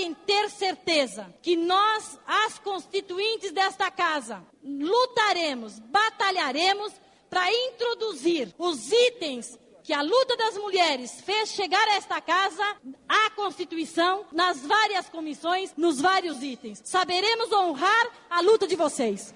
podem ter certeza que nós, as constituintes desta casa, lutaremos, batalharemos para introduzir os itens que a luta das mulheres fez chegar a esta casa, à Constituição, nas várias comissões, nos vários itens. Saberemos honrar a luta de vocês.